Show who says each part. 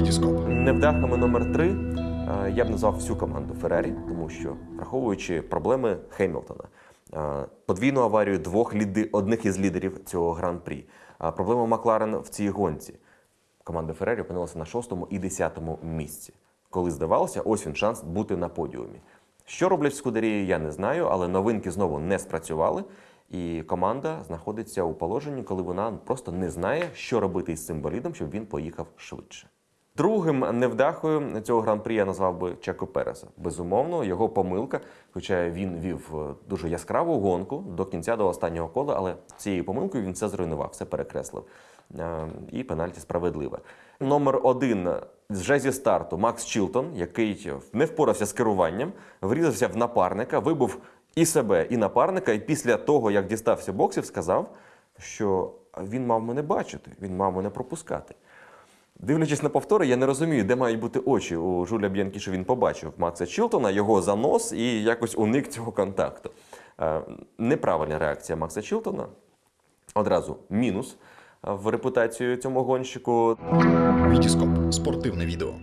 Speaker 1: Вітіскоп.
Speaker 2: Невдахами номер три е, я б назвав всю команду Феррарі, тому що враховуючи проблеми Хемілтона, е, подвійну аварію двох ліди, одних із лідерів цього гран-прі, е, проблему Макларен в цій гонці. Команда Феррарі опинилася на шостому і десятому місці. Коли здавалося, ось він шанс бути на подіумі. Що роблять в я не знаю, але новинки знову не спрацювали. І команда знаходиться у положенні, коли вона просто не знає, що робити із цим болідом, щоб він поїхав швидше. Другим невдахою цього гран-прі я назвав би Чеко Переса. Безумовно, його помилка, хоча він вів е, дуже яскраву гонку до кінця до останнього кола, але цією помилкою він все зруйнував, все перекреслив. Е, І пенальті справедливе. Номер один вже зі старту Макс Чілтон, який не впорався з керуванням, врізався в напарника, вибув і себе, і напарника. І після того, як дістався боксів, сказав, що він мав мене бачити, він мав мене пропускати. Дивлячись на повтори, я не розумію, де мають бути очі у Жуля Б'янкі, що він побачив Макса Чілтона, його занос і якось уник цього контакту. Е, Неправильна реакція Макса Чілтона. Одразу мінус в репутацію цьому гонщику.
Speaker 1: Вітіскоп. Спортивне відео.